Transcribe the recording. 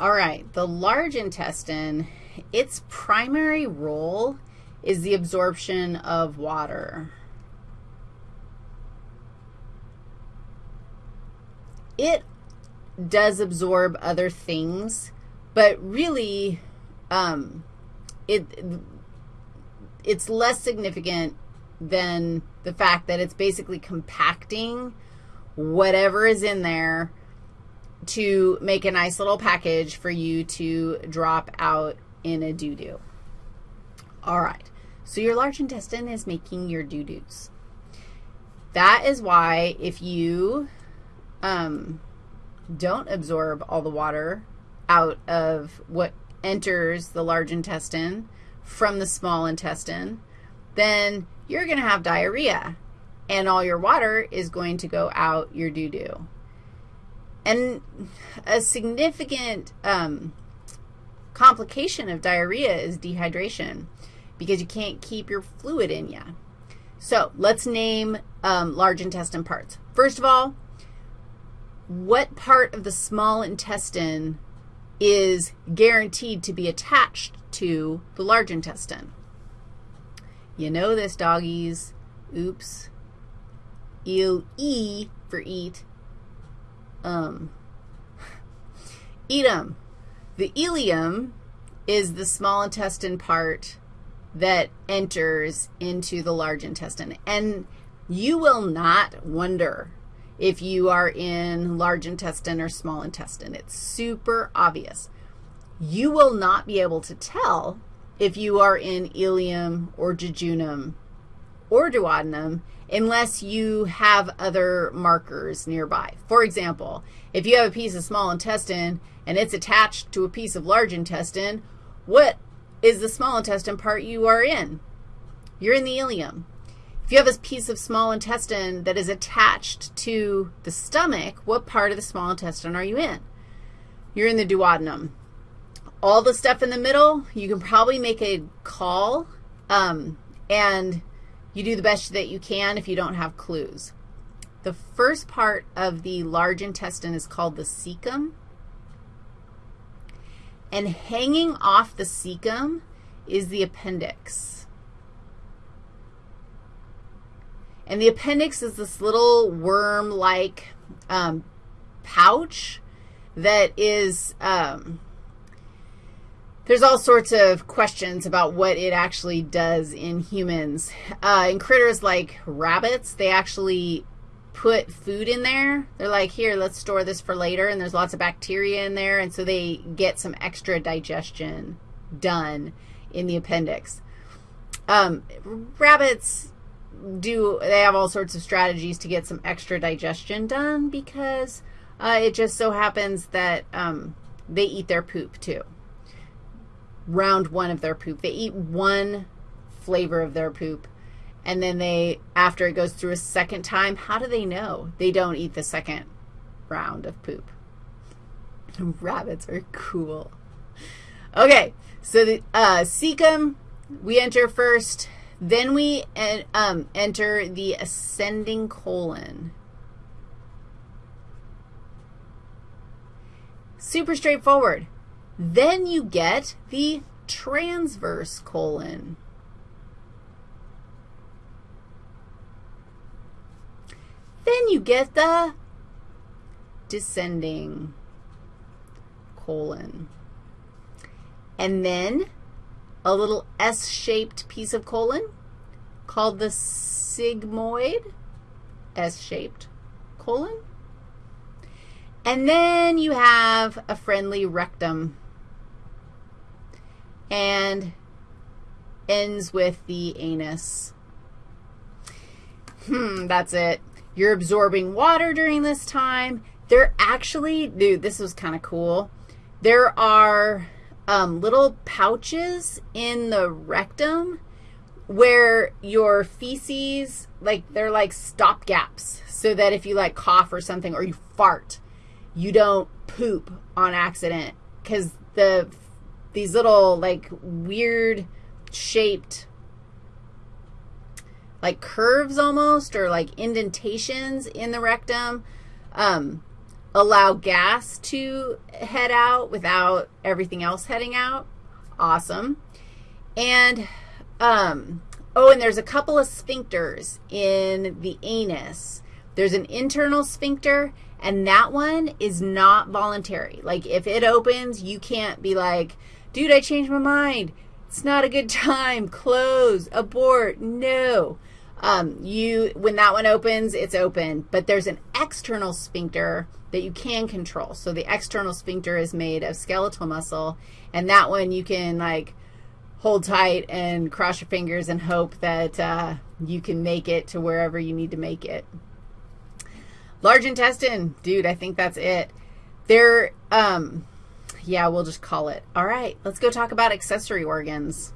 All right, the large intestine, its primary role is the absorption of water. It does absorb other things, but really um, it, it's less significant than the fact that it's basically compacting whatever is in there to make a nice little package for you to drop out in a doo-doo. All right, so your large intestine is making your doo-doos. That is why if you um, don't absorb all the water out of what enters the large intestine from the small intestine, then you're going to have diarrhea, and all your water is going to go out your doo-doo. And a significant um, complication of diarrhea is dehydration because you can't keep your fluid in you. So let's name um, large intestine parts. First of all, what part of the small intestine is guaranteed to be attached to the large intestine? You know this, doggies. Oops. E, e for eat. Um. The ileum is the small intestine part that enters into the large intestine. And you will not wonder if you are in large intestine or small intestine. It's super obvious. You will not be able to tell if you are in ileum or jejunum or duodenum unless you have other markers nearby. For example, if you have a piece of small intestine and it's attached to a piece of large intestine, what is the small intestine part you are in? You're in the ileum. If you have a piece of small intestine that is attached to the stomach, what part of the small intestine are you in? You're in the duodenum. All the stuff in the middle, you can probably make a call, um, and you do the best that you can if you don't have clues. The first part of the large intestine is called the cecum, and hanging off the cecum is the appendix. And the appendix is this little worm-like um, pouch that is, um, there's all sorts of questions about what it actually does in humans. Uh, in critters like rabbits, they actually put food in there. They're like, here, let's store this for later, and there's lots of bacteria in there, and so they get some extra digestion done in the appendix. Um, rabbits do, they have all sorts of strategies to get some extra digestion done because uh, it just so happens that um, they eat their poop too. Round one of their poop. They eat one flavor of their poop, and then they, after it goes through a second time, how do they know they don't eat the second round of poop? Rabbits are cool. Okay, so the uh, cecum, we enter first. Then we um, enter the ascending colon. Super straightforward. Then you get the transverse colon. Then you get the descending colon. And then a little S-shaped piece of colon called the sigmoid, S-shaped colon. And then you have a friendly rectum and ends with the anus. Hmm, that's it. You're absorbing water during this time. There actually, dude, this was kind of cool. There are um, little pouches in the rectum where your feces, like they're like stop gaps so that if you like cough or something or you fart, you don't poop on accident because the these little like weird shaped like curves almost or like indentations in the rectum um, allow gas to head out without everything else heading out. Awesome. And, um, oh, and there's a couple of sphincters in the anus. There's an internal sphincter, and that one is not voluntary. Like, if it opens, you can't be like, dude, I changed my mind. It's not a good time. Close. Abort. No. Um, you, when that one opens, it's open. But there's an external sphincter that you can control. So the external sphincter is made of skeletal muscle, and that one you can, like, hold tight and cross your fingers and hope that uh, you can make it to wherever you need to make it. Large intestine, dude, I think that's it. There, um, yeah, we'll just call it. All right, let's go talk about accessory organs.